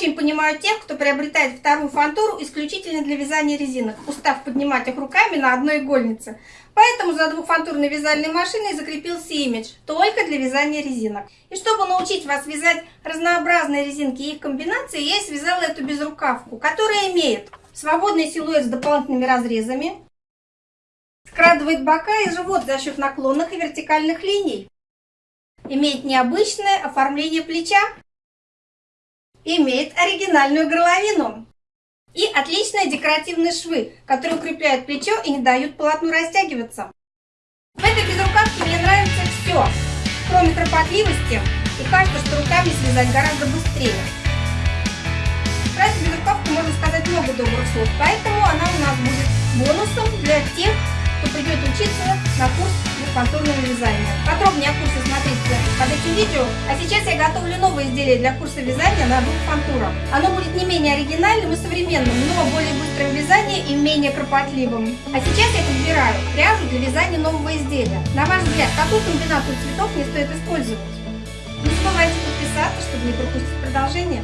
очень понимаю тех, кто приобретает вторую фантуру исключительно для вязания резинок, устав поднимать их руками на одной игольнице. Поэтому за двухфантурной вязальной машиной закрепился имидж только для вязания резинок. И чтобы научить вас вязать разнообразные резинки и их комбинации, я связала эту безрукавку, которая имеет свободный силуэт с дополнительными разрезами, скрадывает бока и живот за счет наклонных и вертикальных линий, имеет необычное оформление плеча, имеет оригинальную горловину и отличные декоративные швы, которые укрепляют плечо и не дают полотну растягиваться. В этой безрукавке мне нравится все, кроме кропотливости, и кажется, что руками связать гораздо быстрее. Про эту безрукавку можно сказать много добрых слов, поэтому курс двухфантурного вязания. Подробнее о курсе смотрите под этим видео. А сейчас я готовлю новое изделие для курса вязания на двух фантурах. Оно будет не менее оригинальным и современным, но более быстрым вязанием и менее кропотливым. А сейчас я подбираю пряжу для вязания нового изделия. На ваш взгляд, какую комбинацию цветов мне стоит использовать? Не забывайте подписаться, чтобы не пропустить продолжение.